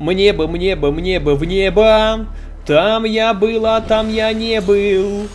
Мне бы, мне бы, мне бы в небо. Там я был, а там я не был.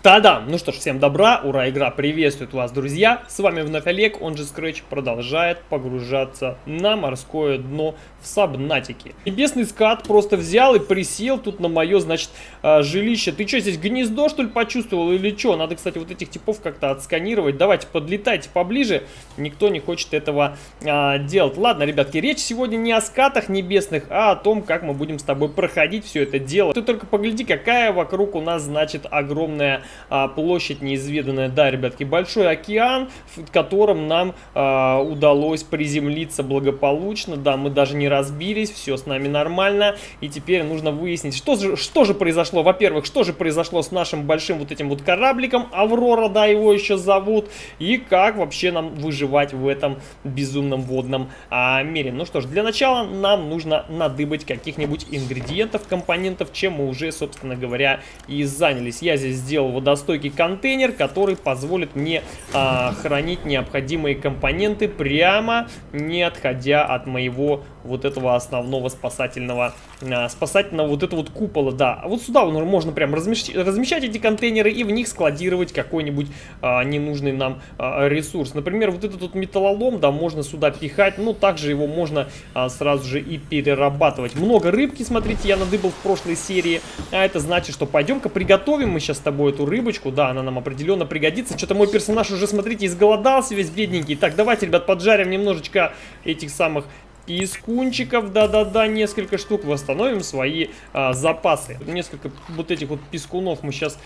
Та-да! Ну что ж, всем добра, ура, игра приветствует вас, друзья! С вами вновь Олег, он же Scratch, продолжает погружаться на морское дно в Сабнатике. Небесный скат просто взял и присел тут на мое, значит, а, жилище. Ты что, здесь гнездо, что ли, почувствовал или что? Надо, кстати, вот этих типов как-то отсканировать. Давайте, подлетайте поближе. Никто не хочет этого а, делать. Ладно, ребятки, речь сегодня не о скатах небесных, а о том, как мы будем с тобой проходить все это дело. Ты только погляди, какая вокруг у нас, значит, огромная а, площадь неизведанная. Да, ребятки, большой океан, в котором нам а, удалось приземлиться благополучно. Да, мы даже не разбились, все с нами нормально. И теперь нужно выяснить, что же, что же произошло. Во-первых, что же произошло с нашим большим вот этим вот корабликом Аврора, да, его еще зовут. И как вообще нам выживать в этом безумном водном а, мире. Ну что ж, для начала нам нужно надыбать каких-нибудь ингредиентов, компонентов, чем мы уже, собственно говоря, и занялись. Я здесь сделал водостойкий контейнер, который позволит мне а, хранить необходимые компоненты прямо не отходя от моего вот этого основного спасательного, а, спасательного вот этого вот купола, да. А вот сюда можно прям размещать, размещать эти контейнеры и в них складировать какой-нибудь а, ненужный нам а, ресурс. Например, вот этот вот металлолом, да, можно сюда пихать, но также его можно а, сразу же и перерабатывать. Много рыбки, смотрите, я надыбал в прошлой серии, а это значит, что пойдем-ка приготовим мы сейчас с тобой эту рыбочку, да, она нам определенно пригодится. Что-то мой персонаж уже, смотрите, изголодался весь бедненький. Так, давайте, ребят, поджарим немножечко этих самых пискунчиков, да-да-да, несколько штук, восстановим свои а, запасы. Несколько вот этих вот пискунов мы сейчас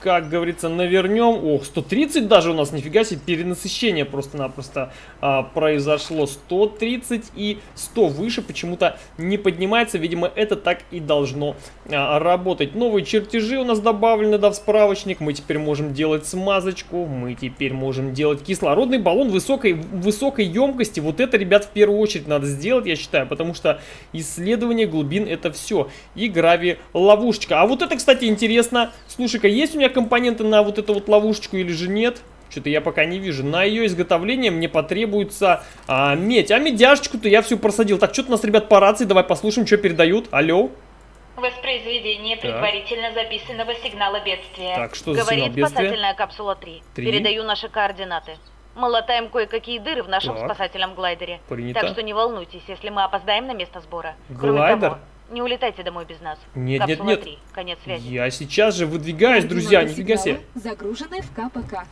как говорится, навернем. Ох, 130 даже у нас, нифига себе, перенасыщение просто-напросто а, произошло. 130 и 100 выше почему-то не поднимается. Видимо, это так и должно а, работать. Новые чертежи у нас добавлены, да, в справочник. Мы теперь можем делать смазочку. Мы теперь можем делать кислородный баллон высокой, высокой емкости. Вот это, ребят, в первую очередь надо сделать, я считаю, потому что исследование глубин это все. И грави ловушечка. А вот это, кстати, интересно. Слушай-ка, есть у меня компоненты на вот эту вот ловушечку или же нет? Что-то я пока не вижу. На ее изготовление мне потребуется а, медь. А медяшечку-то я всю просадил. Так, что-то у нас, ребят, по рации. Давай послушаем, что передают. Алло. Воспроизведение предварительно так. записанного сигнала бедствия. Так, что за Говорит сигнал спасательная капсула 3. 3. Передаю наши координаты. Мы латаем кое-какие дыры в нашем так. спасательном глайдере. Принято. Так что не волнуйтесь, если мы опоздаем на место сбора. Глайдер? того, не улетайте домой без нас. Нет, Капсула нет, нет. 3. Конец связи. Я сейчас же выдвигаюсь, друзья, нифига себе. Загружены в КПК.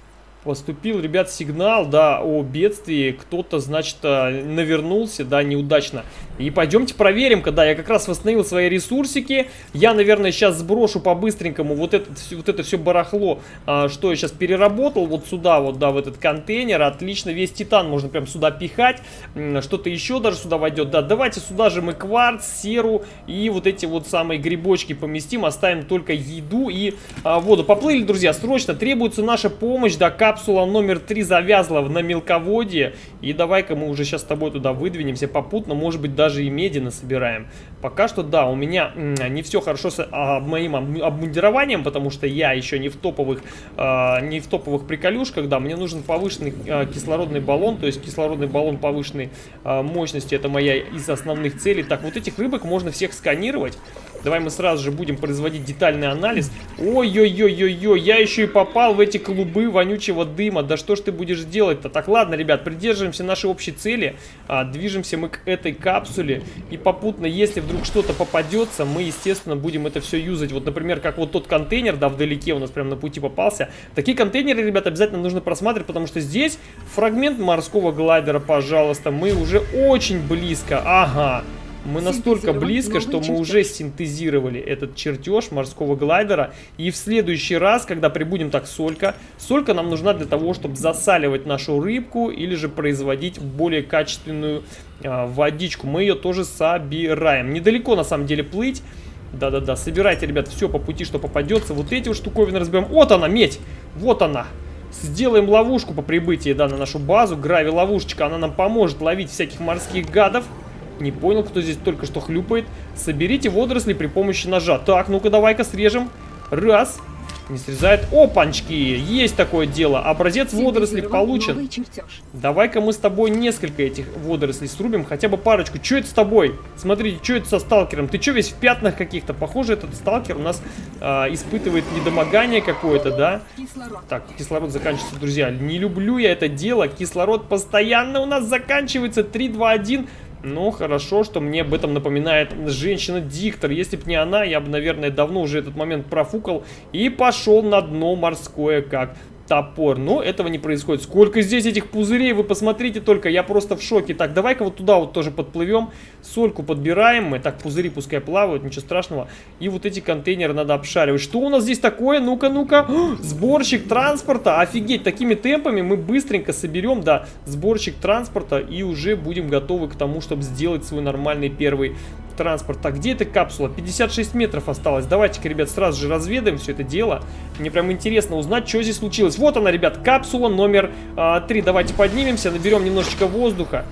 Поступил, ребят, сигнал, да, о бедствии. Кто-то, значит, э, навернулся, да, неудачно. И пойдемте проверим, когда я как раз восстановил свои ресурсики. Я, наверное, сейчас сброшу по-быстренькому вот, это, вот это все барахло, а, что я сейчас переработал. Вот сюда, вот, да, в этот контейнер. Отлично, весь титан можно прям сюда пихать. Что-то еще даже сюда войдет. Да, давайте сюда же мы кварц, серу и вот эти вот самые грибочки поместим. Оставим только еду и а, воду. Поплыли, друзья, срочно. Требуется наша помощь, да, капсула номер 3 завязла на мелководье. И давай-ка мы уже сейчас с тобой туда выдвинемся попутно. Может быть, даже и меди насобираем. Пока что, да, у меня не все хорошо с а, моим обмундированием, потому что я еще не в топовых, а, не в топовых приколюшках. Да, мне нужен повышенный а, кислородный баллон, то есть кислородный баллон повышенной а, мощности. Это моя из основных целей. Так, вот этих рыбок можно всех сканировать. Давай мы сразу же будем производить детальный анализ. Ой-ой-ой-ой-ой, я еще и попал в эти клубы вонючего дыма. Да что ж ты будешь делать-то? Так, ладно, ребят, придерживаемся нашей общей цели. А, движемся мы к этой капсуле. И попутно, если вдруг что-то попадется, мы, естественно, будем это все юзать. Вот, например, как вот тот контейнер, да, вдалеке у нас прямо на пути попался. Такие контейнеры, ребят, обязательно нужно просматривать, потому что здесь фрагмент морского глайдера, пожалуйста. Мы уже очень близко. Ага. Мы настолько близко, что мы уже синтезировали этот чертеж морского глайдера. И в следующий раз, когда прибудем так солька, солька нам нужна для того, чтобы засаливать нашу рыбку или же производить более качественную э, водичку. Мы ее тоже собираем. Недалеко на самом деле плыть. Да-да-да, собирайте, ребят, все по пути, что попадется. Вот эти вот штуковины разберем. Вот она, медь! Вот она! Сделаем ловушку по прибытии, да, на нашу базу. Грави-ловушечка, она нам поможет ловить всяких морских гадов. Не понял, кто здесь только что хлюпает. Соберите водоросли при помощи ножа. Так, ну-ка, давай-ка срежем. Раз. Не срезает. Опанчки! Есть такое дело. Образец водорослей получен. Давай-ка мы с тобой несколько этих водорослей срубим. Хотя бы парочку. Что это с тобой? Смотрите, что это со сталкером? Ты что весь в пятнах каких-то? Похоже, этот сталкер у нас э, испытывает недомогание какое-то, да? Кислород. Так, кислород заканчивается, друзья. Не люблю я это дело. Кислород постоянно у нас заканчивается. 3, 2, 1. Ну, хорошо, что мне об этом напоминает женщина-диктор. Если бы не она, я бы, наверное, давно уже этот момент профукал и пошел на дно морское, как топор. Но этого не происходит. Сколько здесь этих пузырей, вы посмотрите только, я просто в шоке. Так, давай-ка вот туда вот тоже подплывем. Сольку подбираем мы. Так, пузыри пускай плавают, ничего страшного. И вот эти контейнеры надо обшаривать. Что у нас здесь такое? Ну-ка, ну-ка. Сборщик транспорта. Офигеть, такими темпами мы быстренько соберем, да, сборщик транспорта. И уже будем готовы к тому, чтобы сделать свой нормальный первый транспорт. Так, где эта капсула? 56 метров осталось. Давайте-ка, ребят, сразу же разведаем все это дело. Мне прям интересно узнать, что здесь случилось. Вот она, ребят, капсула номер а, 3. Давайте поднимемся, наберем немножечко воздуха.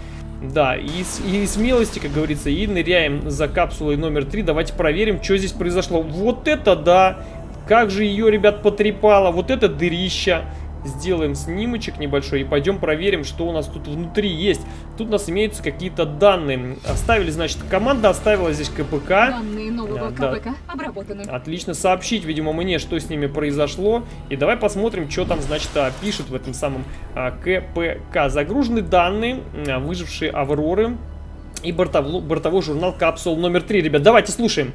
Да, и, и смелости, как говорится, и ныряем за капсулой номер 3. Давайте проверим, что здесь произошло. Вот это да! Как же ее, ребят, потрепало. Вот это дырища. Сделаем снимочек небольшой и пойдем проверим, что у нас тут внутри есть. Тут у нас имеются какие-то данные. Оставили, значит, команда оставила здесь КПК. Данные нового Да, да. КПК обработаны. Отлично сообщить, видимо, мне, что с ними произошло. И давай посмотрим, что там, значит, а, пишут в этом самом а, КПК. Загружены данные, а, выжившие Авроры и бортовло- бортовой журнал Капсул номер 3. Ребят, давайте слушаем.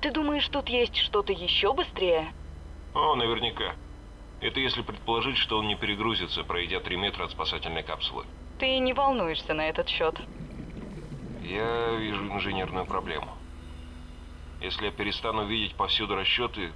Ты думаешь, тут есть что-то еще быстрее? О, наверняка. Это если предположить, что он не перегрузится, пройдя 3 метра от спасательной капсулы. Ты не волнуешься на этот счет. Я вижу инженерную проблему. Если я перестану видеть повсюду расчеты,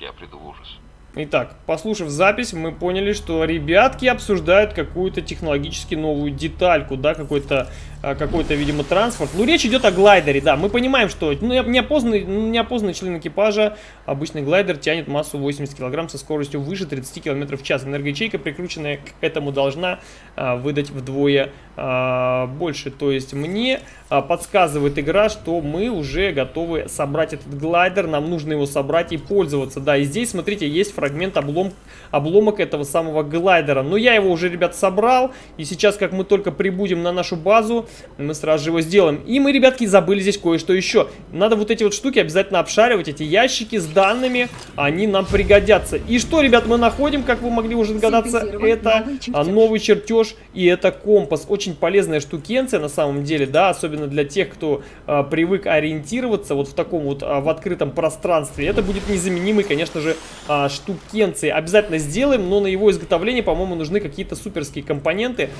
я приду в ужас. Итак, послушав запись, мы поняли, что ребятки обсуждают какую-то технологически новую детальку, да, какой-то, какой-то, видимо, транспорт. Ну, речь идет о глайдере, да, мы понимаем, что ну, неопознанный, неопознанный член экипажа, обычный глайдер тянет массу 80 килограмм со скоростью выше 30 километров в час. Энергоячейка, прикрученная к этому, должна а, выдать вдвое а, больше. То есть мне а, подсказывает игра, что мы уже готовы собрать этот глайдер, нам нужно его собрать и пользоваться. Да, и здесь, смотрите, есть фрагмент облом, обломок этого самого глайдера. Но я его уже, ребят, собрал, и сейчас, как мы только прибудем на нашу базу, мы сразу же его сделаем. И мы, ребятки, забыли здесь кое-что еще. Надо вот эти вот штуки обязательно обшаривать, эти ящики с данными, они нам пригодятся. И что, ребят, мы находим, как вы могли уже догадаться, это новый чертеж. а, новый чертеж и это компас. Очень полезная штукенция на самом деле, да, особенно для тех, кто а, привык ориентироваться вот в таком вот а, в открытом пространстве. Это будет незаменимый, конечно же, а, штукенцией. Обязательно сделаем, но на его изготовление, по-моему, нужны какие-то суперские компоненты,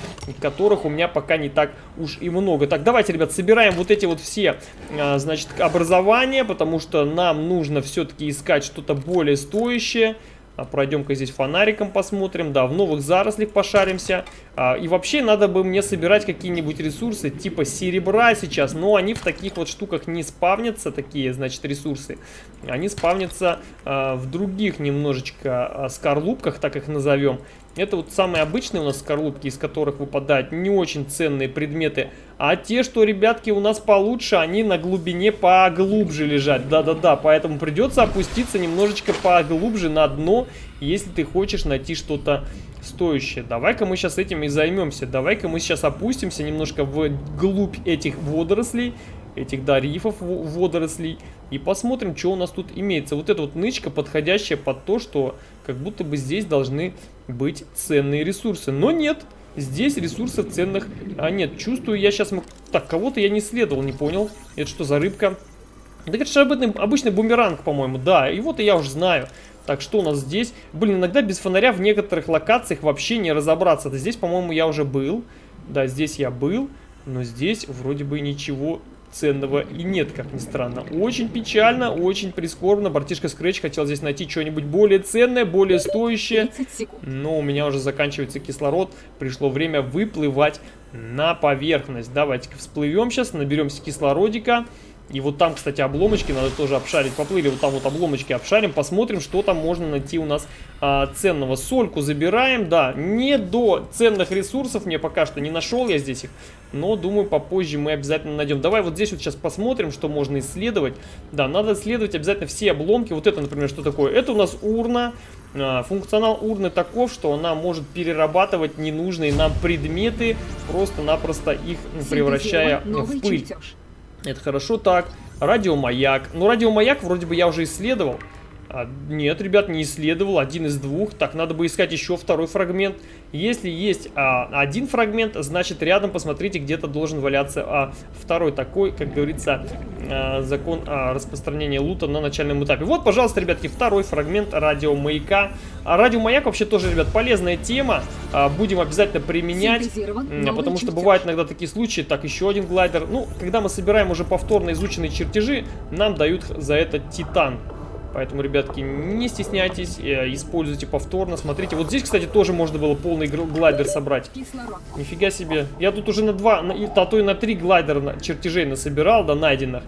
которых у меня пока не так уж и много. Так, давайте, ребят, собираем вот эти вот все, а, значит, образования, потому что нам нужно все-таки искать что-то более стоящее. А, Пройдем-ка здесь фонариком посмотрим, да, в новых зарослях пошаримся. А, и вообще надо бы мне собирать какие-нибудь ресурсы типа серебра сейчас, но они в таких вот штуках не спавнятся, такие, значит, ресурсы. Они спавнятся а, в других немножечко а, скорлупках, так их назовем. Это вот самые обычные у нас скорлупки, из которых выпадают не очень ценные предметы. А те, что, ребятки, у нас получше, они на глубине поглубже лежат. Да-да-да, поэтому придется опуститься немножечко поглубже на дно, если ты хочешь найти что-то стоящее. Давай-ка мы сейчас этим и займемся. Давай-ка мы сейчас опустимся немножко вглубь этих водорослей, этих, да, рифов во- водорослей, и посмотрим, что у нас тут имеется. Вот эта вот нычка, подходящая под то, что как будто бы здесь должны быть ценные ресурсы. Но нет, здесь ресурсов ценных а, нет. Чувствую, я сейчас... Так, кого-то я не следовал, не понял. Это что за рыбка? Да это же обычный, обычный бумеранг, по-моему, да. И вот и я уже знаю. Так, что у нас здесь? Блин, иногда без фонаря в некоторых локациях вообще не разобраться. Да здесь, по-моему, я уже был. Да, здесь я был. Но здесь вроде бы ничего ценного и нет, как ни странно. Очень печально, очень прискорбно. Братишка Scratch хотел здесь найти что-нибудь более ценное, более стоящее. 30 секунд. Но у меня уже заканчивается кислород. Пришло время выплывать на поверхность. Давайте-ка всплывем сейчас, наберемся кислородика. И вот там, кстати, обломочки надо тоже обшарить. Поплыли, вот там вот обломочки обшарим, посмотрим, что там можно найти у нас а, ценного. Сольку забираем, да, не до ценных ресурсов, мне пока что не нашел я здесь их, но думаю, попозже мы обязательно найдем. Давай вот здесь вот сейчас посмотрим, что можно исследовать. Да, надо исследовать обязательно все обломки. Вот это, например, что такое? Это у нас урна. А, функционал урны таков, что она может перерабатывать ненужные нам предметы, просто-напросто их превращая в пыль. Чертеж. Это хорошо так. Радиомаяк. Ну, радиомаяк вроде бы я уже исследовал. А, нет, ребят, не исследовал. Один из двух. Так, надо бы искать еще второй фрагмент. Если есть а, один фрагмент, значит рядом, посмотрите, где-то должен валяться а, второй такой, как говорится, а, закон а, распространения лута на начальном этапе. Вот, пожалуйста, ребятки, второй фрагмент радиомаяка. А радиомаяк вообще тоже, ребят, полезная тема. А, будем обязательно применять, потому что бывают иногда такие случаи. Так, еще один глайдер. Ну, когда мы собираем уже повторно изученные чертежи, нам дают за это титан. Поэтому, ребятки, не стесняйтесь, э, используйте повторно. Смотрите, вот здесь, кстати, тоже можно было полный глайдер собрать. Нифига себе. Я тут уже на два, на, а то и на три глайдера чертежей насобирал, да, найденных.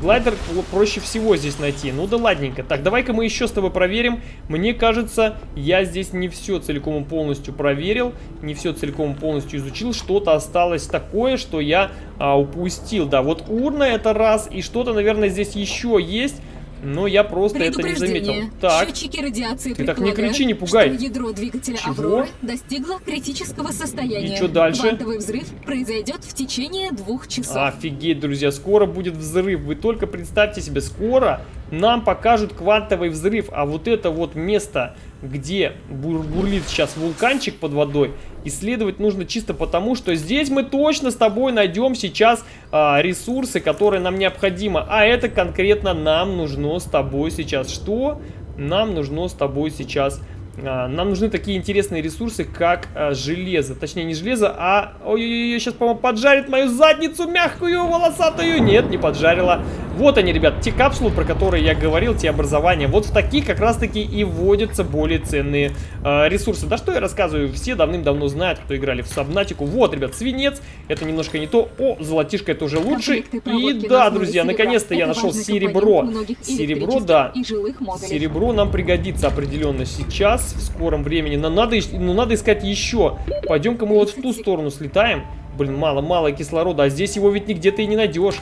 Глайдер проще всего здесь найти. Ну да ладненько. Так, давай-ка мы еще с тобой проверим. Мне кажется, я здесь не все целиком и полностью проверил. Не все целиком и полностью изучил. Что-то осталось такое, что я а, упустил. Да, вот урна это раз. И что-то, наверное, здесь еще есть. Но я просто это не заметил. Так. Счетчики радиации Ты так не кричи, не пугай. Ядро двигателя Чего? Авроры достигло критического состояния. И что дальше? Квантовый взрыв произойдет в течение двух часов. Офигеть, друзья, скоро будет взрыв. Вы только представьте себе, скоро нам покажут квантовый взрыв. А вот это вот место, где бур бурлит сейчас вулканчик под водой, исследовать нужно чисто потому, что здесь мы точно с тобой найдем сейчас а, ресурсы, которые нам необходимы. А это конкретно нам нужно с тобой сейчас что? Нам нужно с тобой сейчас нам нужны такие интересные ресурсы, как а, железо. Точнее, не железо, а... Ой-ой-ой, сейчас, по-моему, поджарит мою задницу мягкую, волосатую. Нет, не поджарила. Вот они, ребят, те капсулы, про которые я говорил, те образования. Вот в таких как раз-таки и вводятся более ценные э, ресурсы. Да что я рассказываю, все давным-давно знают, кто играли в Сабнатику. Вот, ребят, свинец, это немножко не то. О, золотишко, это уже лучше. И да, друзья, наконец-то я нашел серебро. Серебро, да. Серебро нам пригодится определенно сейчас, в скором времени. Но надо, ну, надо искать еще. Пойдем-ка мы вот в ту сторону слетаем. Блин, мало-мало кислорода, а здесь его ведь нигде ты и не найдешь.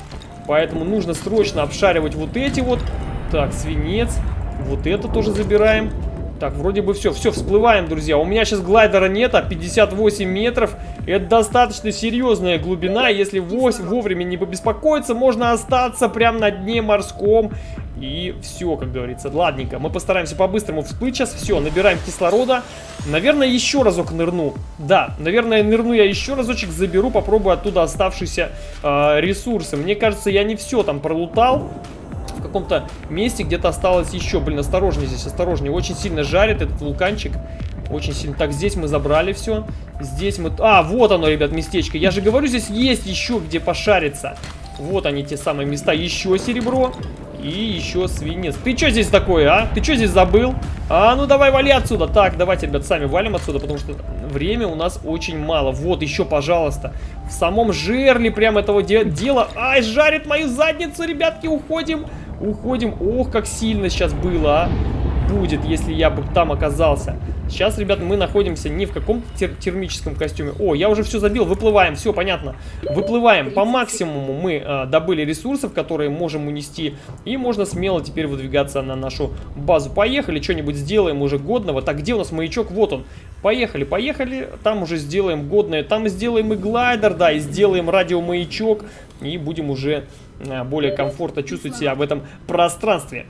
Поэтому нужно срочно обшаривать вот эти вот. Так, свинец. Вот это тоже забираем. Так, вроде бы все. Все, всплываем, друзья. У меня сейчас глайдера нет, а 58 метров. Это достаточно серьезная глубина. Если вовремя не побеспокоиться, можно остаться прямо на дне морском. И все, как говорится. Ладненько, мы постараемся по-быстрому всплыть сейчас. Все, набираем кислорода. Наверное, еще разок нырну. Да, наверное, нырну я еще разочек, заберу, попробую оттуда оставшиеся э, ресурсы. Мне кажется, я не все там пролутал. В каком-то месте где-то осталось еще. Блин, осторожнее здесь, осторожнее. Очень сильно жарит этот вулканчик. Очень сильно. Так, здесь мы забрали все. Здесь мы... А, вот оно, ребят, местечко. Я же говорю, здесь есть еще где пошариться. Вот они, те самые места. Еще серебро. И еще свинец. Ты что здесь такое, а? Ты что здесь забыл? А, ну давай вали отсюда. Так, давайте, ребят, сами валим отсюда, потому что время у нас очень мало. Вот, еще, пожалуйста. В самом жерле прям этого де дела. Ай, жарит мою задницу, ребятки, уходим. Уходим. Ох, как сильно сейчас было, а будет, если я бы там оказался. Сейчас, ребят, мы находимся не в каком-то тер термическом костюме. О, я уже все забил, выплываем, все понятно. Выплываем. По максимуму мы э, добыли ресурсов, которые можем унести. И можно смело теперь выдвигаться на нашу базу. Поехали, что-нибудь сделаем уже годного. Так, где у нас маячок? Вот он. Поехали, поехали. Там уже сделаем годное. Там сделаем и глайдер, да, и сделаем радиомаячок. И будем уже более комфортно чувствовать себя в этом пространстве.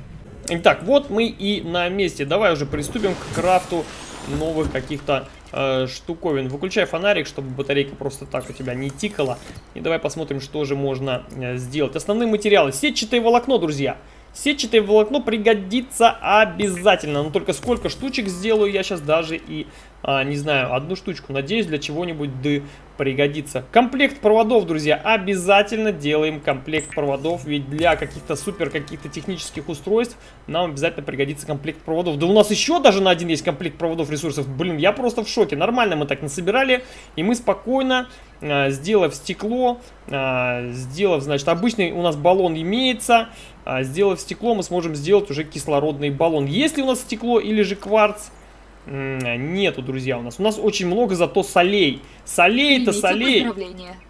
Итак, вот мы и на месте. Давай уже приступим к крафту новых каких-то э, штуковин. Выключай фонарик, чтобы батарейка просто так у тебя не тикала. И давай посмотрим, что же можно э, сделать. Основные материалы. Сетчатое волокно, друзья. Сетчатое волокно пригодится обязательно. Но только сколько штучек сделаю, я сейчас даже и а, не знаю, одну штучку. Надеюсь, для чего-нибудь да пригодится. Комплект проводов, друзья, обязательно делаем комплект проводов, ведь для каких-то супер каких-то технических устройств нам обязательно пригодится комплект проводов. Да у нас еще даже на один есть комплект проводов ресурсов. Блин, я просто в шоке. Нормально мы так насобирали, и мы спокойно, э, сделав стекло, э, сделав, значит, обычный у нас баллон имеется, э, сделав стекло, мы сможем сделать уже кислородный баллон. Если у нас стекло или же кварц, Нету, друзья, у нас. У нас очень много зато солей. Солей-то солей.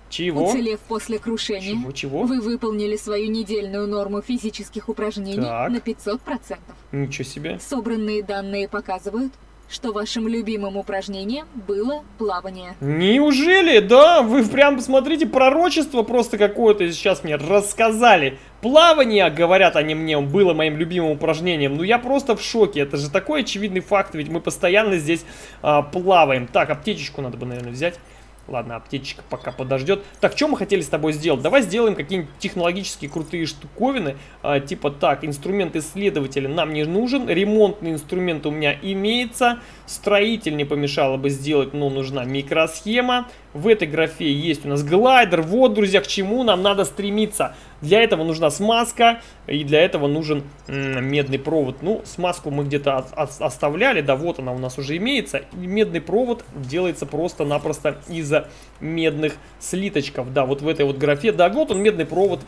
Чего? Уцелев после крушения, Чего, чего? вы выполнили свою недельную норму физических упражнений Так. на 500%. Ничего себе. Собранные данные показывают, что вашим любимым упражнением было плавание. Неужели? Да, вы прям посмотрите, пророчество просто какое-то сейчас мне рассказали. Плавание, говорят они мне, было моим любимым упражнением. Ну я просто в шоке, это же такой очевидный факт, ведь мы постоянно здесь а, плаваем. Так, аптечечку надо бы, наверное, взять. Ладно, аптечка пока подождет. Так, что мы хотели с тобой сделать? Давай сделаем какие-нибудь технологические крутые штуковины. А, типа так, инструмент исследователя нам не нужен. Ремонтный инструмент у меня имеется. Строитель не помешало бы сделать, но нужна микросхема. В этой графе есть у нас глайдер. Вот, друзья, к чему нам надо стремиться. Для этого нужна смазка и для этого нужен медный провод. Ну, смазку мы где-то оставляли, да, вот она у нас уже имеется. И медный провод делается просто-напросто из медных слиточков. Да, вот в этой вот графе, да, вот он медный провод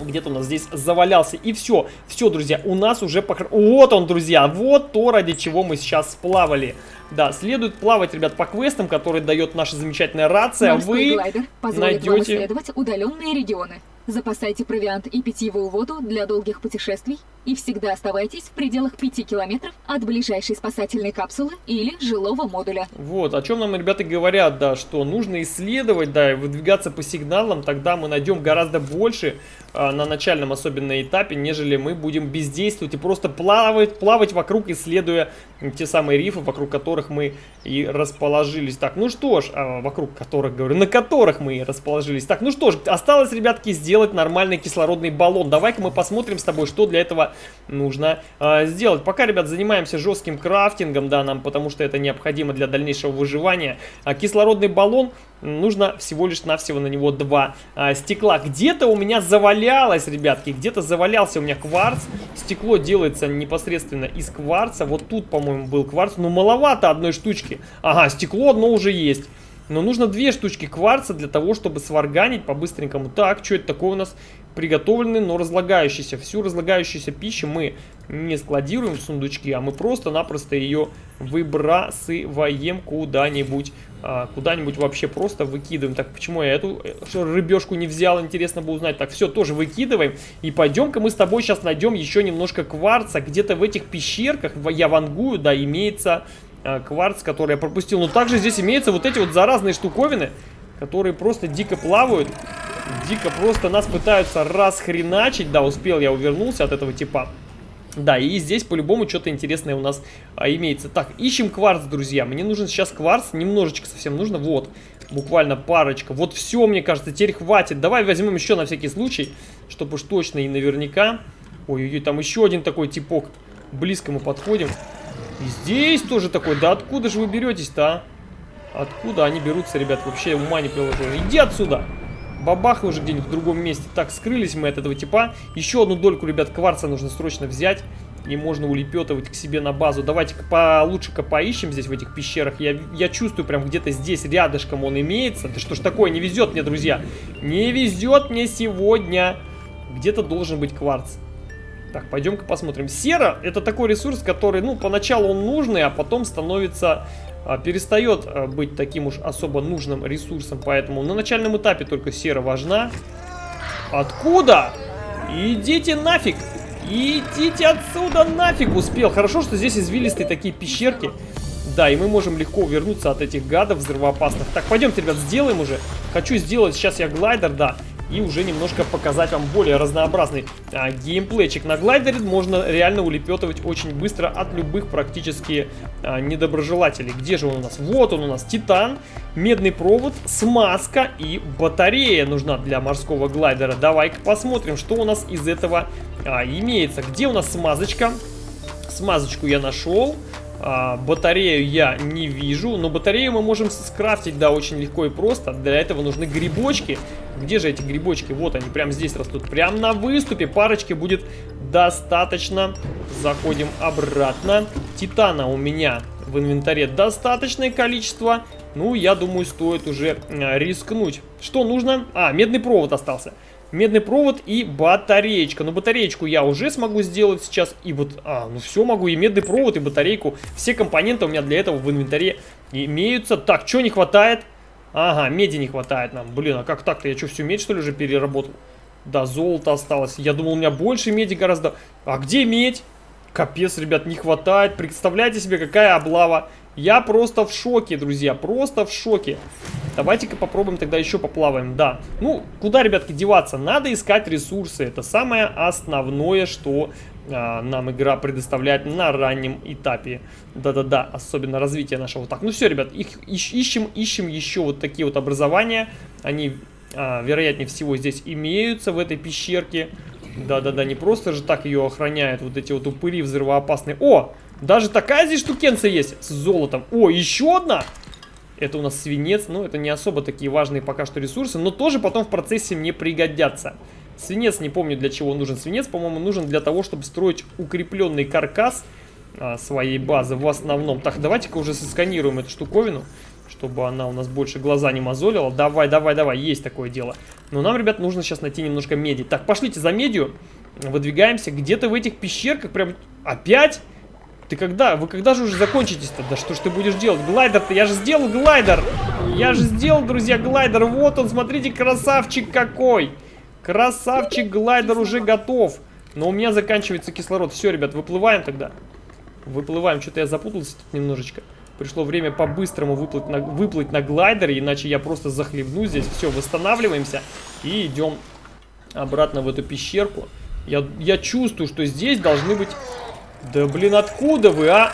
где-то у нас здесь завалялся. И все, все, друзья, у нас уже покр... Вот он, друзья, вот то, ради чего мы сейчас сплавали. Да, следует плавать, ребят, по квестам, которые дает наша замечательная рация. Морской Вы найдете... исследовать удаленные регионы. Запасайте провиант и питьевую воду для долгих путешествий и всегда оставайтесь в пределах 5 километров от ближайшей спасательной капсулы или жилого модуля. Вот, о чем нам ребята говорят, да, что нужно исследовать, да, и выдвигаться по сигналам, тогда мы найдем гораздо больше а, на начальном особенно этапе, нежели мы будем бездействовать и просто плавать, плавать вокруг, исследуя те самые рифы, вокруг которых мы и расположились. Так, ну что ж, а, вокруг которых, говорю, на которых мы и расположились. Так, ну что ж, осталось, ребятки, сделать нормальный кислородный баллон. Давай-ка мы посмотрим с тобой, что для этого нужно э, сделать. Пока, ребят, занимаемся жестким крафтингом, да, нам, потому что это необходимо для дальнейшего выживания. А кислородный баллон нужно всего лишь навсего на него два а, стекла. Где-то у меня завалялось, ребятки, где-то завалялся у меня кварц. Стекло делается непосредственно из кварца. Вот тут, по-моему, был кварц. Но маловато одной штучки. Ага, стекло одно уже есть. Но нужно две штучки кварца для того, чтобы сварганить по-быстренькому. Так, что это такое у нас? Приготовленный, но разлагающийся. Всю разлагающуюся пищу мы не складируем в сундучки, а мы просто-напросто ее выбрасываем куда-нибудь. А, куда-нибудь вообще просто выкидываем. Так, почему я эту э, рыбешку не взял, интересно бы узнать. Так, все, тоже выкидываем. И пойдем-ка мы с тобой сейчас найдем еще немножко кварца. Где-то в этих пещерках, я вангую, да, имеется Э, кварц, который я пропустил. Но также здесь имеются вот эти вот заразные штуковины, которые просто дико плавают. Дико просто нас пытаются расхреначить. Да, успел, я увернулся от этого типа. Да, и здесь по-любому что-то интересное у нас а, имеется. Так, ищем кварц, друзья. Мне нужен сейчас кварц, немножечко совсем нужно. Вот, буквально парочка. Вот все, мне кажется, теперь хватит. Давай возьмем еще на всякий случай, чтобы уж точно и наверняка. Ой-ой-ой, там еще один такой типок. Близко мы подходим. И здесь тоже такой. Да откуда же вы беретесь-то, а? Откуда они берутся, ребят? Вообще ума не приложу. Иди отсюда! Бабах уже где-нибудь в другом месте. Так, скрылись мы от этого типа. Еще одну дольку, ребят, кварца нужно срочно взять. И можно улепетывать к себе на базу. Давайте-ка получше-ка поищем здесь в этих пещерах. Я, я чувствую прям где-то здесь рядышком он имеется. Да что ж такое, не везет мне, друзья. Не везет мне сегодня. Где-то должен быть кварц. Так, пойдем-ка посмотрим. Сера это такой ресурс, который, ну, поначалу он нужный, а потом становится, перестает а, быть таким уж особо нужным ресурсом. Поэтому на начальном этапе только сера важна. Откуда? Идите нафиг! Идите отсюда нафиг! Успел. Хорошо, что здесь извилистые такие пещерки. Да, и мы можем легко увернуться от этих гадов взрывоопасных. Так, пойдемте, ребят, сделаем уже. Хочу сделать, сейчас я глайдер, да и уже немножко показать вам более разнообразный а, геймплейчик. На глайдере можно реально улепетывать очень быстро от любых практически а, недоброжелателей. Где же он у нас? Вот он у нас, Титан, медный провод, смазка и батарея нужна для морского глайдера. Давай-ка посмотрим, что у нас из этого а, имеется. Где у нас смазочка? Смазочку я нашел. А, батарею я не вижу, но батарею мы можем скрафтить, да, очень легко и просто. Для этого нужны грибочки. Где же эти грибочки? Вот они, прямо здесь растут. Прямо на выступе парочки будет достаточно. Заходим обратно. Титана у меня в инвентаре достаточное количество. Ну, я думаю, стоит уже рискнуть. Что нужно? А, медный провод остался. Медный провод и батареечка. Но батареечку я уже смогу сделать сейчас. И вот, а, ну все могу. И медный провод, и батарейку. Все компоненты у меня для этого в инвентаре имеются. Так, что не хватает? Ага, меди не хватает нам. Блин, а как так-то? Я что, всю медь, что ли, уже переработал? Да, золото осталось. Я думал, у меня больше меди гораздо. А где медь? Капец, ребят, не хватает. Представляете себе, какая облава. Я просто в шоке, друзья, просто в шоке. Давайте-ка попробуем тогда еще поплаваем, да. Ну, куда, ребятки, деваться? Надо искать ресурсы. Это самое основное, что а, нам игра предоставляет на раннем этапе. Да-да-да, особенно развитие нашего. Так, ну все, ребят, их ищ, ищем, ищем еще вот такие вот образования. Они, а, вероятнее всего, здесь имеются в этой пещерке. Да-да-да, не просто же так ее охраняют вот эти вот упыри взрывоопасные. О, даже такая здесь штукенция есть с золотом. О, еще одна. Это у нас свинец. Ну, это не особо такие важные пока что ресурсы, но тоже потом в процессе мне пригодятся. Свинец, не помню для чего нужен свинец. По-моему, нужен для того, чтобы строить укрепленный каркас а, своей базы в основном. Так, давайте-ка уже сосканируем эту штуковину, чтобы она у нас больше глаза не мозолила. Давай, давай, давай, есть такое дело. Но нам, ребят, нужно сейчас найти немножко меди. Так, пошлите за медью. Выдвигаемся где-то в этих пещерках. Прям опять... Ты когда? Вы когда же уже закончитесь-то? Да что ж ты будешь делать? Глайдер-то, я же сделал глайдер! Я же сделал, друзья, глайдер. Вот он, смотрите, красавчик какой! Красавчик, глайдер уже готов. Но у меня заканчивается кислород. Все, ребят, выплываем тогда. Выплываем. Что-то я запутался тут немножечко. Пришло время по-быстрому выплыть на, выплыть на глайдере, иначе я просто захлебну здесь. Все, восстанавливаемся и идем обратно в эту пещерку. Я, я чувствую, что здесь должны быть да блин, откуда вы, а?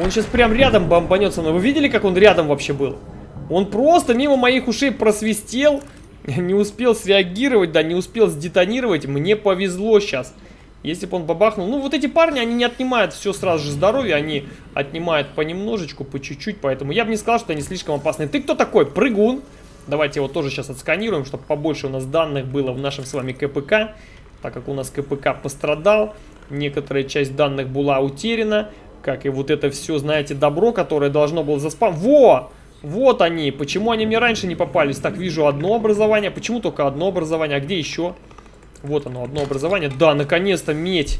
Он сейчас прям рядом бомбанет со мной. Вы видели, как он рядом вообще был? Он просто мимо моих ушей просвистел. Не успел среагировать, да, не успел сдетонировать. Мне повезло сейчас. Если бы он бабахнул... Ну, вот эти парни, они не отнимают все сразу же здоровье. Они отнимают понемножечку, по чуть-чуть. Поэтому я бы не сказал, что они слишком опасны. Ты кто такой? Прыгун. Давайте его тоже сейчас отсканируем, чтобы побольше у нас данных было в нашем с вами КПК. Так как у нас КПК пострадал некоторая часть данных была утеряна, как и вот это все, знаете, добро, которое должно было заспам... Во! Вот они! Почему они мне раньше не попались? Так, вижу одно образование. Почему только одно образование? А где еще? Вот оно, одно образование. Да, наконец-то медь.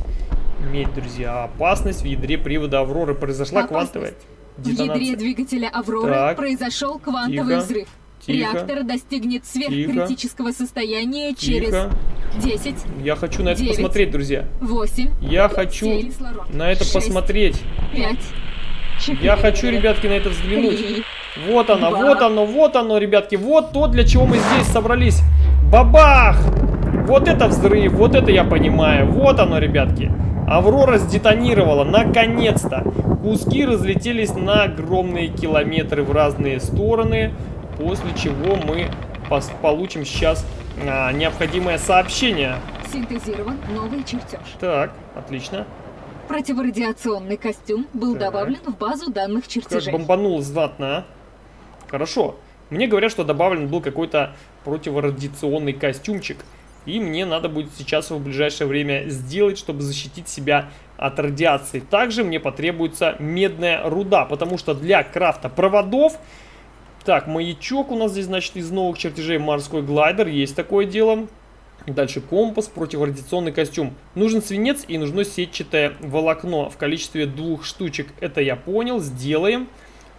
Медь, друзья. Опасность в ядре привода Авроры. Произошла Опасность. квантовая детонация. В ядре двигателя Авроры так. произошел квантовый Тихо. взрыв. Тихо. Реактор достигнет сверхкритического состояния через Тихо. 10, Я хочу на это Девять. посмотреть, друзья. 8, Я хочу кислород. на это Шесть. посмотреть. 5, 4, Я хочу, ребятки, на это взглянуть. 3, Вот оно, Два. вот оно, вот оно, ребятки. Вот то, для чего мы здесь собрались. Бабах! Вот это взрыв, вот это я понимаю. Вот оно, ребятки. Аврора сдетонировала, наконец-то. Куски разлетелись на огромные километры в разные стороны. После чего мы получим сейчас а, необходимое сообщение. Синтезирован новый чертеж. Так, отлично. Противорадиационный костюм был Так. добавлен в базу данных Как чертежей. бомбанул знатно, а? Хорошо. Мне говорят, что добавлен был какой-то противорадиационный костюмчик. И мне надо будет сейчас его в ближайшее время сделать, чтобы защитить себя от радиации. Также мне потребуется медная руда, потому что для крафта проводов... Так, маячок у нас здесь, значит, из новых чертежей морской глайдер. Есть такое дело. Дальше компас, противорадиационный костюм. Нужен свинец и нужно сетчатое волокно в количестве двух штучек. Это я понял, сделаем.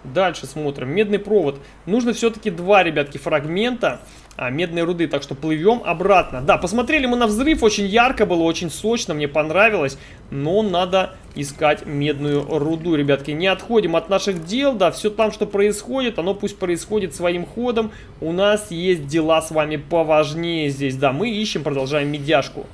Дальше смотрим. Медный провод. Нужно все-таки два, ребятки, фрагмента а, медной руды. Так что плывем обратно. Да, посмотрели мы на взрыв. Очень ярко было, очень сочно. Мне понравилось. Но надо искать медную руду, ребятки. Не отходим от наших дел. Да, все там, что происходит, оно пусть происходит своим ходом. У нас есть дела с вами поважнее здесь. Да, мы ищем, продолжаем медяшку.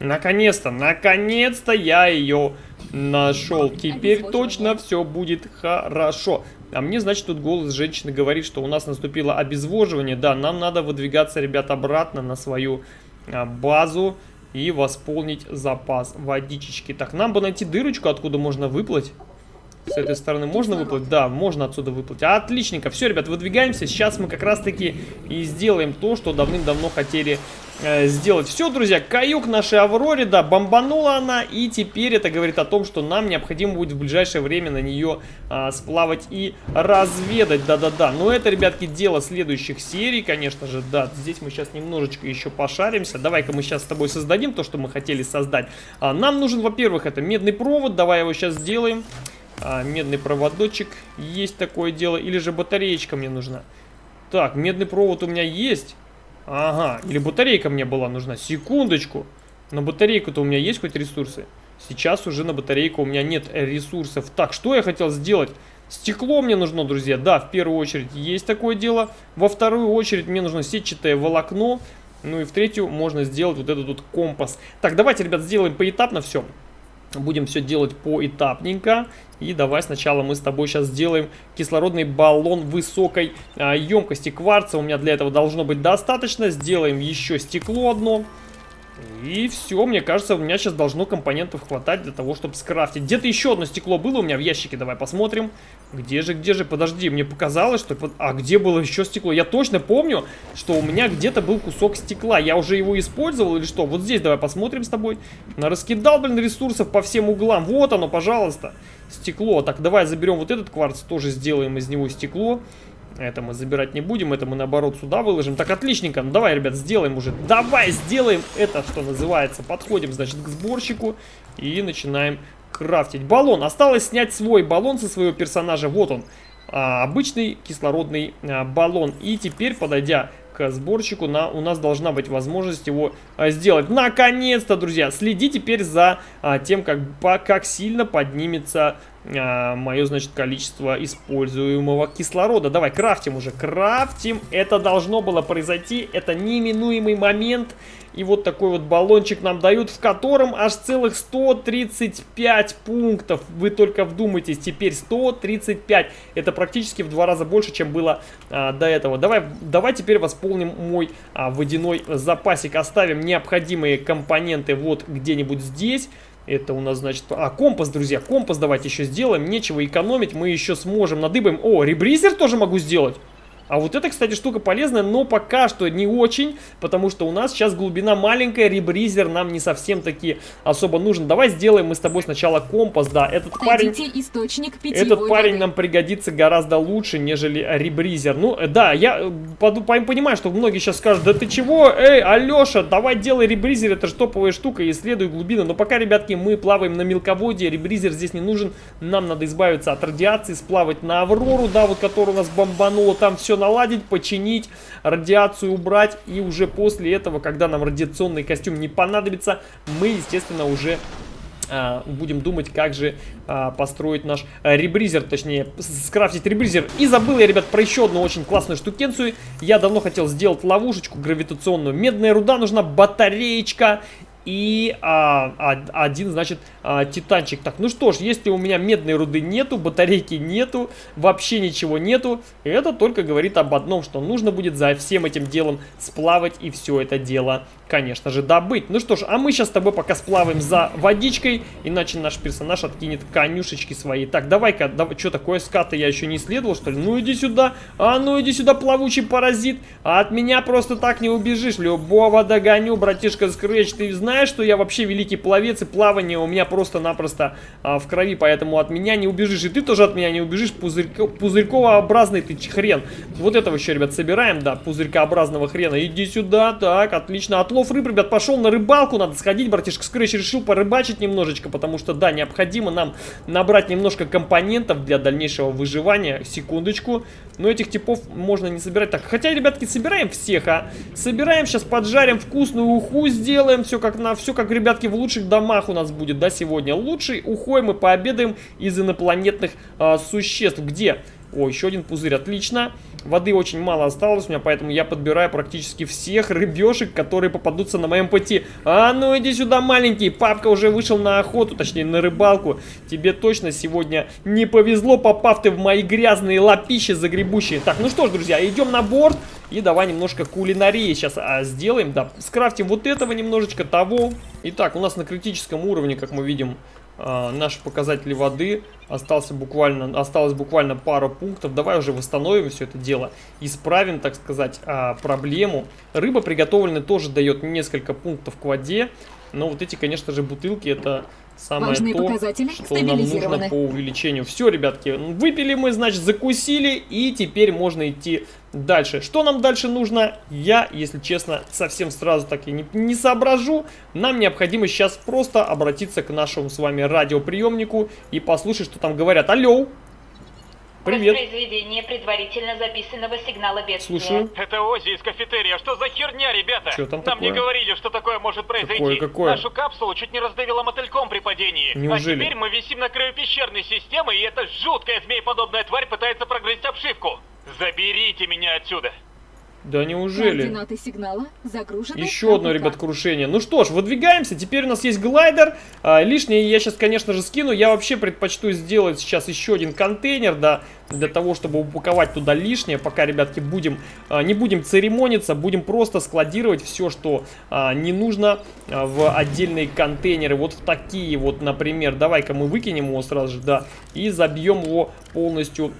Наконец-то, наконец-то я ее нашел. Теперь точно все будет хорошо. А мне, значит, тут голос женщины говорит, что у нас наступило обезвоживание. Да, нам надо выдвигаться, ребят, обратно на свою а, базу и восполнить запас водичечки. Так, нам бы найти дырочку, откуда можно выплыть. С этой стороны можно выплыть? Да, можно отсюда выплыть. Отличненько. Все, ребят, выдвигаемся. Сейчас мы как раз-таки и сделаем то, что давным-давно хотели э, сделать. Все, друзья, каюк нашей Авроре, да, бомбанула она. И теперь это говорит о том, что нам необходимо будет в ближайшее время на нее э, сплавать и разведать. Да-да-да. Но это, ребятки, дело следующих серий, конечно же. Да, здесь мы сейчас немножечко еще пошаримся. Давай-ка мы сейчас с тобой создадим то, что мы хотели создать. А, нам нужен, во-первых, это медный провод. Давай его сейчас сделаем а, медный проводочек. Есть такое дело. Или же батареечка мне нужна. Так, медный провод у меня есть. Ага, или батарейка мне была нужна. Секундочку. На батарейку-то у меня есть хоть ресурсы? Сейчас уже на батарейку у меня нет ресурсов. Так, что я хотел сделать? Стекло мне нужно, друзья. Да, в первую очередь есть такое дело. Во вторую очередь мне нужно сетчатое волокно. Ну и в третью можно сделать вот этот вот компас. Так, давайте, ребят, сделаем поэтапно все. Будем все делать поэтапненько. И давай сначала мы с тобой сейчас сделаем кислородный баллон высокой а, емкости кварца. У меня для этого должно быть достаточно. Сделаем еще стекло одно. И все, мне кажется, у меня сейчас должно компонентов хватать для того, чтобы скрафтить. Где-то еще одно стекло было у меня в ящике, давай посмотрим. Где же, где же, подожди, мне показалось, что... А где было еще стекло? Я точно помню, что у меня где-то был кусок стекла. Я уже его использовал или что? Вот здесь давай посмотрим с тобой. Раскидал, блин, ресурсов по всем углам. Вот оно, пожалуйста. Стекло. Так, давай заберем вот этот кварц, тоже сделаем из него стекло. Это мы забирать не будем, это мы наоборот сюда выложим. Так, отличненько. Ну, давай, ребят, сделаем уже. Давай, сделаем это, что называется. Подходим, значит, к сборщику и начинаем крафтить. Баллон. Осталось снять свой баллон со своего персонажа. Вот он. А, обычный кислородный а, баллон. И теперь, подойдя к сборщику, на, у нас должна быть возможность его а, сделать. Наконец-то, друзья! Следи теперь за а, тем, как, по, как сильно поднимется а, мое, значит, количество используемого кислорода. Давай, крафтим уже, крафтим. Это должно было произойти, это неминуемый момент. И вот такой вот баллончик нам дают, в котором аж целых 135 пунктов. Вы только вдумайтесь, теперь 135. Это практически в два раза больше, чем было а, до этого. Давай, давай теперь восполним мой а, водяной запасик. Оставим необходимые компоненты вот где-нибудь здесь. Это у нас, значит... А, компас, друзья, компас давайте еще сделаем. Нечего экономить, мы еще сможем надыбаем. О, ребризер тоже могу сделать. А вот эта, кстати, штука полезная, но пока что не очень, потому что у нас сейчас глубина маленькая, ребризер нам не совсем таки особо нужен. Давай сделаем мы с тобой сначала компас, да, этот парень... источник Этот парень нам пригодится гораздо лучше, нежели ребризер. Ну, э, да, я э, понимаю, что многие сейчас скажут, да ты чего, эй, Алеша, давай делай ребризер, это же топовая штука, исследуй глубину. Но пока, ребятки, мы плаваем на мелководье, ребризер здесь не нужен, нам надо избавиться от радиации, сплавать на Аврору, да, вот которая у нас бомбанула, там все наладить, починить, радиацию убрать. И уже после этого, когда нам радиационный костюм не понадобится, мы, естественно, уже а, будем думать, как же а, построить наш а, ребризер, точнее, скрафтить ребризер. И забыл я, ребят, про еще одну очень классную штукенцию. Я давно хотел сделать ловушечку гравитационную. Медная руда нужна, батареечка и а, один, значит, а, титанчик. Так, ну что ж, если у меня медной руды нету, батарейки нету, вообще ничего нету, это только говорит об одном, что нужно будет за всем этим делом сплавать и все это дело конечно же, добыть. Ну что ж, а мы сейчас с тобой пока сплаваем за водичкой, иначе наш персонаж откинет конюшечки свои. Так, давай-ка, давай, что такое, скаты я еще не исследовал, что ли? Ну иди сюда, а ну иди сюда, плавучий паразит, а от меня просто так не убежишь, любого догоню, братишка Скретч, ты знаешь, что я вообще великий пловец, и плавание у меня просто-напросто а, в крови, поэтому от меня не убежишь, и ты тоже от меня не убежишь, пузырько, пузырьковообразный ты хрен. Вот этого еще, ребят, собираем, да, пузырькообразного хрена, иди сюда, так, отлично, от отлов рыб, ребят, пошел на рыбалку, надо сходить, братишка Скрэч решил порыбачить немножечко, потому что, да, необходимо нам набрать немножко компонентов для дальнейшего выживания, секундочку, но этих типов можно не собирать так, хотя, ребятки, собираем всех, а, собираем, сейчас поджарим вкусную уху, сделаем, все как на, все как, ребятки, в лучших домах у нас будет, да, сегодня, лучшей ухой мы пообедаем из инопланетных а, существ, где? О, еще один пузырь, отлично. Воды очень мало осталось у меня, поэтому я подбираю практически всех рыбешек, которые попадутся на моем пути. А ну иди сюда, маленький. Папка уже вышел на охоту, точнее на рыбалку. Тебе точно сегодня не повезло, попав ты в мои грязные лапищи загребущие. Так, ну что ж, друзья, идем на борт. И давай немножко кулинарии сейчас а, сделаем. Да, скрафтим вот этого немножечко, того. Итак, у нас на критическом уровне, как мы видим, а, наши показатели воды. Остался буквально, осталось буквально пару пунктов. Давай уже восстановим все это дело. Исправим, так сказать, а, проблему. Рыба приготовленная тоже дает несколько пунктов к воде. Но вот эти, конечно же, бутылки это самое Важные то, показатели что нам нужно по увеличению. Все, ребятки, выпили мы, значит, закусили, и теперь можно идти дальше. Что нам дальше нужно? Я, если честно, совсем сразу так и не, не соображу. Нам необходимо сейчас просто обратиться к нашему с вами радиоприемнику и послушать, что там говорят. Алло! Привет! Воспроизведение предварительно записанного сигнала бедствия. Слушаю. Это Ози из кафетерия. Что за херня, ребята? Чё там Нам такое? не говорили, что такое может произойти. Какое, какое? Нашу капсулу чуть не раздавило мотыльком при падении. Неужели? А теперь мы висим на краю пещерной системы, и эта жуткая змееподобная тварь пытается прогрызть обшивку. Заберите меня отсюда. Да неужели? Координаты сигнала загружены. Еще одно, ребят, крушение. Ну что ж, выдвигаемся. Теперь у нас есть глайдер. А, лишнее я сейчас, конечно же, скину. Я вообще предпочту сделать сейчас еще один контейнер, да, для того, чтобы упаковать туда лишнее. Пока, ребятки, будем, а, не будем церемониться, будем просто складировать все, что а, не нужно а, в отдельные контейнеры. Вот в такие вот, например. Давай-ка мы выкинем его сразу же, да, и забьем его полностью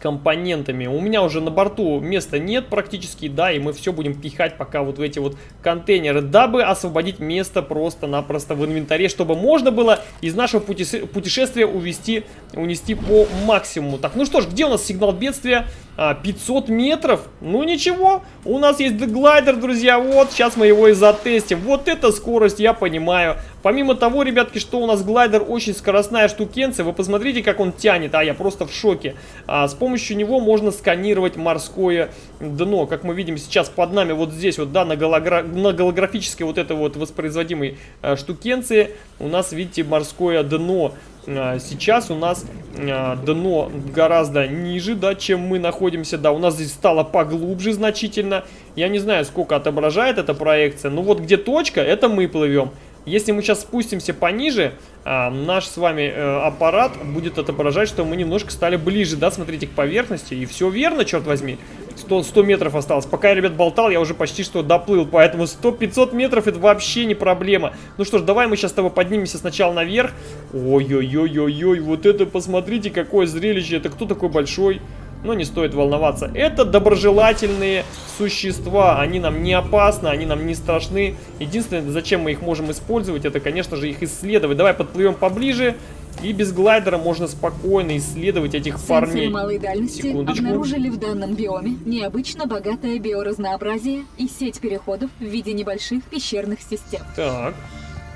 компонентами. У меня уже на борту места нет практически, да, и мы все будем пихать пока вот в эти вот контейнеры, дабы освободить место просто-напросто в инвентаре, чтобы можно было из нашего путеше- путешествия увести, унести по максимуму. Так, ну что ж, где у нас сигнал бедствия? А, 500 метров? Ну ничего, у нас есть глайдер, друзья, вот, сейчас мы его и затестим. Вот эта скорость, я понимаю. Помимо того, ребятки, что у нас глайдер очень скоростная штукенция, вы посмотрите, как он тянет, а я просто в шоке. А, с помощью него можно сканировать морское дно, как мы видим сейчас под нами, вот здесь вот, да, на, гологра... на голографической вот этой вот воспроизводимой а, штукенции у нас, видите, морское дно. А, Сейчас у нас а, дно гораздо ниже, да, чем мы находимся, да, у нас здесь стало поглубже значительно. Я не знаю, сколько отображает эта проекция, но вот где точка, это мы плывем. Если мы сейчас спустимся пониже, а, наш с вами э, аппарат будет отображать, что мы немножко стали ближе, да, смотрите, к поверхности. И все верно, черт возьми. 100, 100 метров осталось. Пока я, ребят, болтал, я уже почти что доплыл. Поэтому 100-500 метров это вообще не проблема. Ну что ж, давай мы сейчас с тобой поднимемся сначала наверх. Ой-ой-ой-ой-ой, вот это посмотрите, какое зрелище. Это кто такой большой? Но не стоит волноваться. Это доброжелательные существа. Они нам не опасны, они нам не страшны. Единственное, зачем мы их можем использовать, это, конечно же, их исследовать. Давай подплывем поближе. И без глайдера можно спокойно исследовать этих Сенсоры парней. малой дальности Секундочку. обнаружили в данном биоме необычно богатое биоразнообразие и сеть переходов в виде небольших пещерных систем. Так,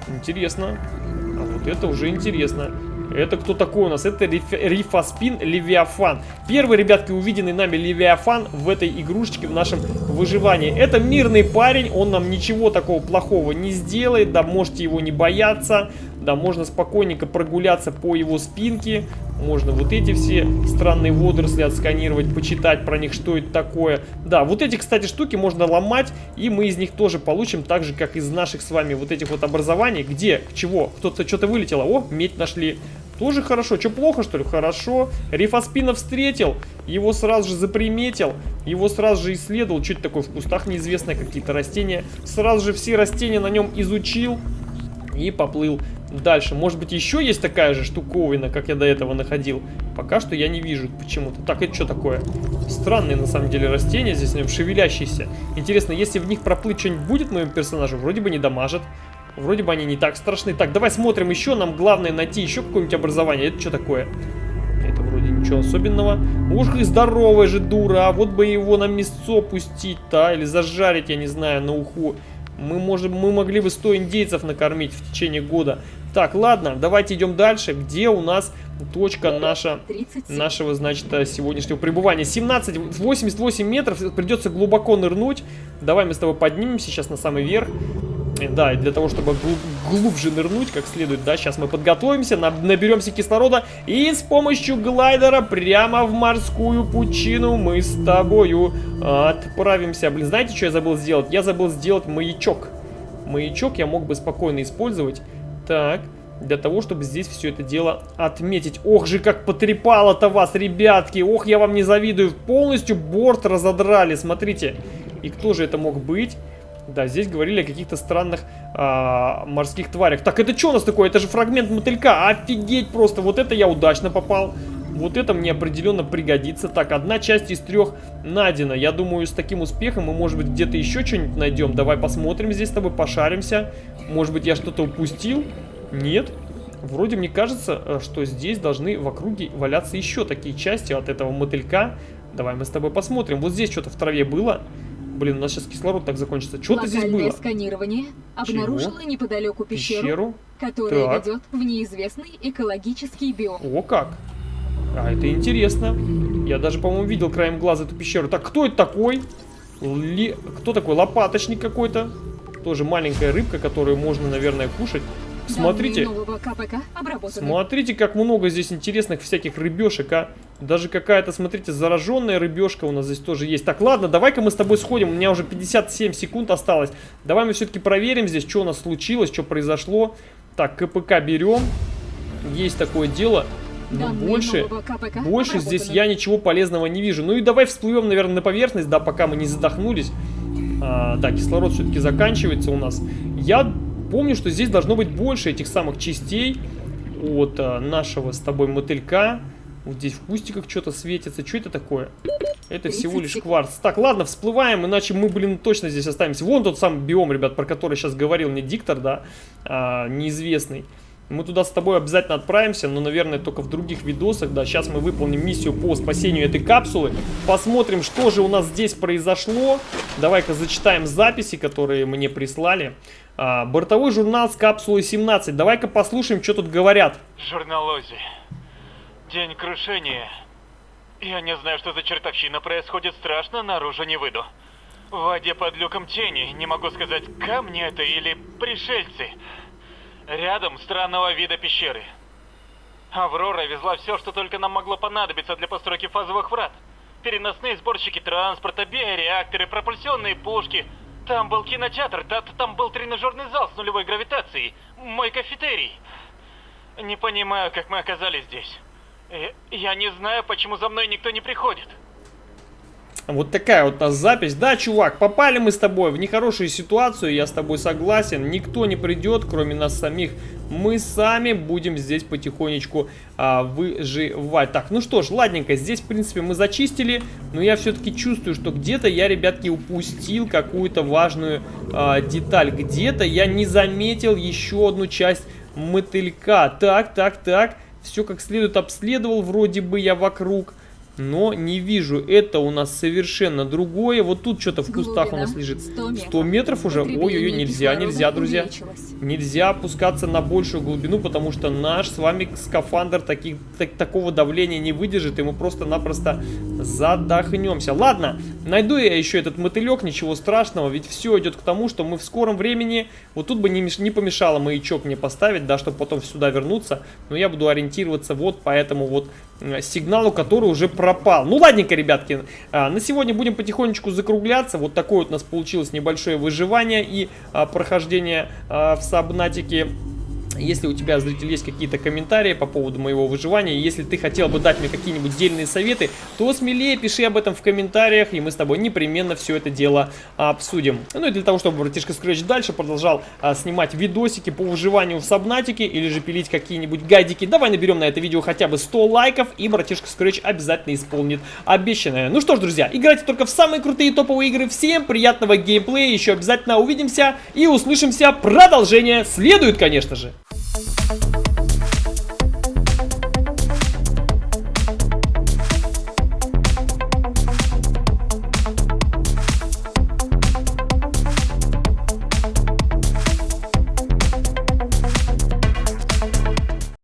интересно. А вот это уже интересно. Это кто такой у нас? Это риф- Рифаспин Левиафан. Первый, ребятки, увиденный нами Левиафан в этой игрушечке, в нашем выживании. Это мирный парень, он нам ничего такого плохого не сделает, да, можете его не бояться. Да, можно спокойненько прогуляться по его спинке. Можно вот эти все странные водоросли отсканировать, почитать про них, что это такое. Да, вот эти, кстати, штуки можно ломать, и мы из них тоже получим, так же, как из наших с вами вот этих вот образований. Где? Чего? Кто-то что-то вылетело. О, медь нашли. Тоже хорошо. Что, плохо, что ли? Хорошо. Рифаспина встретил, его сразу же заприметил, его сразу же исследовал. Что это такое в кустах неизвестное, какие-то растения. Сразу же все растения на нем изучил и поплыл дальше. Может быть, еще есть такая же штуковина, как я до этого находил. Пока что я не вижу почему-то. Так, это что такое? Странные, на самом деле, растения здесь, шевелящиеся. Интересно, если в них проплыть что-нибудь будет моему персонажу? Вроде бы не дамажит. Вроде бы они не так страшны. Так, давай смотрим еще. Нам главное найти еще какое-нибудь образование. Это что такое? Это вроде ничего особенного. Уж и здоровая же дура. А вот бы его на мясо пустить, да? Или зажарить, я не знаю, на уху. Мы, можем, мы могли бы 100 индейцев накормить в течение года. Так, ладно, давайте идем дальше. Где у нас точка наша, 37. нашего, значит, э, сегодняшнего пребывания? 17, 88 метров. Придется глубоко нырнуть. Давай мы с тобой поднимемся сейчас на самый верх. Э, Да, и для того, чтобы глуб- глубже нырнуть, как следует, да, сейчас мы подготовимся, наб- наберемся кислорода, и с помощью глайдера прямо в морскую пучину мы с тобою отправимся. Блин, знаете, что я забыл сделать? Я забыл сделать маячок. Маячок я мог бы спокойно использовать. Так, для того, чтобы здесь все это дело отметить. Ох же, как потрепало-то вас, ребятки! Ох, я вам не завидую. Полностью борт разодрали, смотрите. И кто же это мог быть? Да, здесь говорили о каких-то странных а, морских тварях. Так, это что у нас такое? Это же фрагмент мотылька. Офигеть просто. Вот это я удачно попал. Вот это мне определенно пригодится. Так, одна часть из трех найдена. Я думаю, с таким успехом мы, может быть, где-то еще что-нибудь найдем. Давай посмотрим здесь с тобой, пошаримся. Может быть, я что-то упустил? Нет. Вроде мне кажется, э, что здесь должны в округе валяться еще такие части от этого мотылька. Давай мы с тобой посмотрим. Вот здесь что-то в траве было. Блин, у нас сейчас кислород так закончится. Что-то здесь было. сканирование обнаружило неподалеку пещеру, Пещеру. которая Так. ведет в неизвестный экологический биом. О, как. А, это интересно. Я даже, по-моему, видел краем глаза эту пещеру. Так, кто это такой? Ли- Кто такой? Лопаточник какой-то. Тоже маленькая рыбка, которую можно, наверное, кушать. Смотрите. Смотрите, как много здесь интересных всяких рыбешек, а. Даже какая-то, смотрите, зараженная рыбешка у нас здесь тоже есть. Так, ладно, давай-ка мы с тобой сходим. У меня уже 57 секунд осталось. Давай мы все-таки проверим здесь, что у нас случилось, что произошло. Так, КПК берем. Есть такое дело. Но Данные больше... нового КПК Больше здесь я ничего полезного не вижу. Ну и давай всплывем, наверное, на поверхность, да, пока мы не задохнулись. А, да, кислород все-таки заканчивается у нас. Я помню, что здесь должно быть больше этих самых частей от а, нашего с тобой мотылька. Вот здесь в кустиках что-то светится. Что это такое? Это 30 всего лишь кварц. Так, ладно, всплываем, иначе мы, блин, точно здесь останемся. Вон тот самый биом, ребят, про который сейчас говорил мне диктор, да, а, неизвестный. Мы туда с тобой обязательно отправимся, но, наверное, только в других видосах, да. Сейчас мы выполним миссию по спасению этой капсулы. Посмотрим, что же у нас здесь произошло. Давай-ка зачитаем записи, которые мне прислали. А, бортовой журнал с капсулой 17. Давай-ка послушаем, что тут говорят. Журнал Ози. День крушения. Я не знаю, что за чертовщина происходит страшно, наружу не выйду. В воде под люком тени, не могу сказать, камни это или пришельцы. Рядом странного вида пещеры. Аврора везла все, что только нам могло понадобиться для постройки фазовых врат. Переносные сборщики транспорта, биореакторы, пропульсионные пушки. Там был кинотеатр, та- там был тренажерный зал с нулевой гравитацией, мой кафетерий. Не понимаю, как мы оказались здесь. Я, я не знаю, почему за мной никто не приходит. Вот такая вот у нас запись. Да, чувак, попали мы с тобой в нехорошую ситуацию, я с тобой согласен. Никто не придет, кроме нас самих. Мы сами будем здесь потихонечку а, выживать. Так, ну что ж, ладненько, здесь, в принципе, мы зачистили. Но я все-таки чувствую, что где-то я, ребятки, упустил какую-то важную а, деталь. Где-то я не заметил еще одну часть мотылька. Так, так, так. Все как следует обследовал вроде бы я вокруг. Но не вижу. Это у нас совершенно другое. Вот тут что-то в кустах у нас Глубина лежит. 100 метров. 100 метров уже? Ой-ой-ой, нельзя, нельзя, друзья. Нельзя опускаться на большую глубину, потому что наш с вами скафандр таких, так- такого давления не выдержит, мы просто-напросто задохнемся. Ладно, найду я еще этот мотылек, ничего страшного, ведь все идет к тому, что мы в скором времени, вот тут бы не, не помешало маячок мне поставить, да, чтобы потом сюда вернуться, но я буду ориентироваться вот по этому вот сигналу, который уже пропал. Ну, ладненько, ребятки, а, на сегодня будем потихонечку закругляться, вот такое вот у нас получилось небольшое выживание и а, прохождение а, в Сабнатике. Если у тебя, зритель, есть какие-то комментарии по поводу моего выживания, если ты хотел бы дать мне какие-нибудь дельные советы, то смелее пиши об этом в комментариях, и мы с тобой непременно все это дело обсудим. Ну и для того, чтобы братишка Scratch дальше продолжал а, снимать видосики по выживанию в Сабнатике, или же пилить какие-нибудь гайдики, давай наберем на это видео хотя бы 100 лайков, и братишка Scratch обязательно исполнит обещанное. Ну что ж, друзья, играйте только в самые крутые топовые игры, всем приятного геймплея, еще обязательно увидимся и услышимся, продолжение следует, конечно же. Thank you.